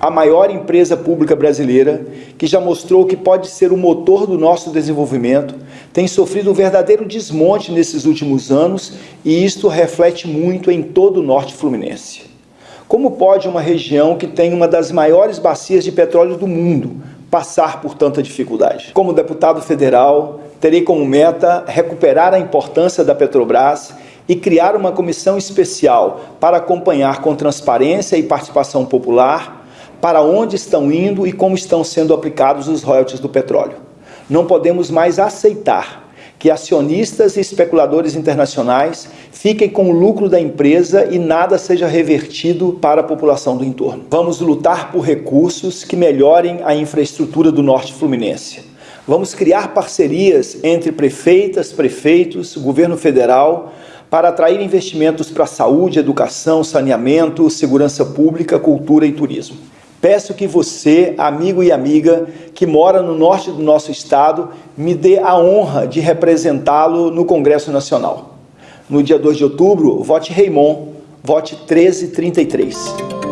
a maior empresa pública brasileira, que já mostrou que pode ser o motor do nosso desenvolvimento, tem sofrido um verdadeiro desmonte nesses últimos anos e isto reflete muito em todo o norte fluminense. Como pode uma região que tem uma das maiores bacias de petróleo do mundo passar por tanta dificuldade? Como deputado federal, terei como meta recuperar a importância da Petrobras e criar uma comissão especial para acompanhar com transparência e participação popular para onde estão indo e como estão sendo aplicados os royalties do petróleo. Não podemos mais aceitar que acionistas e especuladores internacionais fiquem com o lucro da empresa e nada seja revertido para a população do entorno. Vamos lutar por recursos que melhorem a infraestrutura do norte fluminense. Vamos criar parcerias entre prefeitas, prefeitos, governo federal, para atrair investimentos para saúde, educação, saneamento, segurança pública, cultura e turismo. Peço que você, amigo e amiga, que mora no norte do nosso estado, me dê a honra de representá-lo no Congresso Nacional. No dia 2 de outubro, vote Raymond, vote 1333.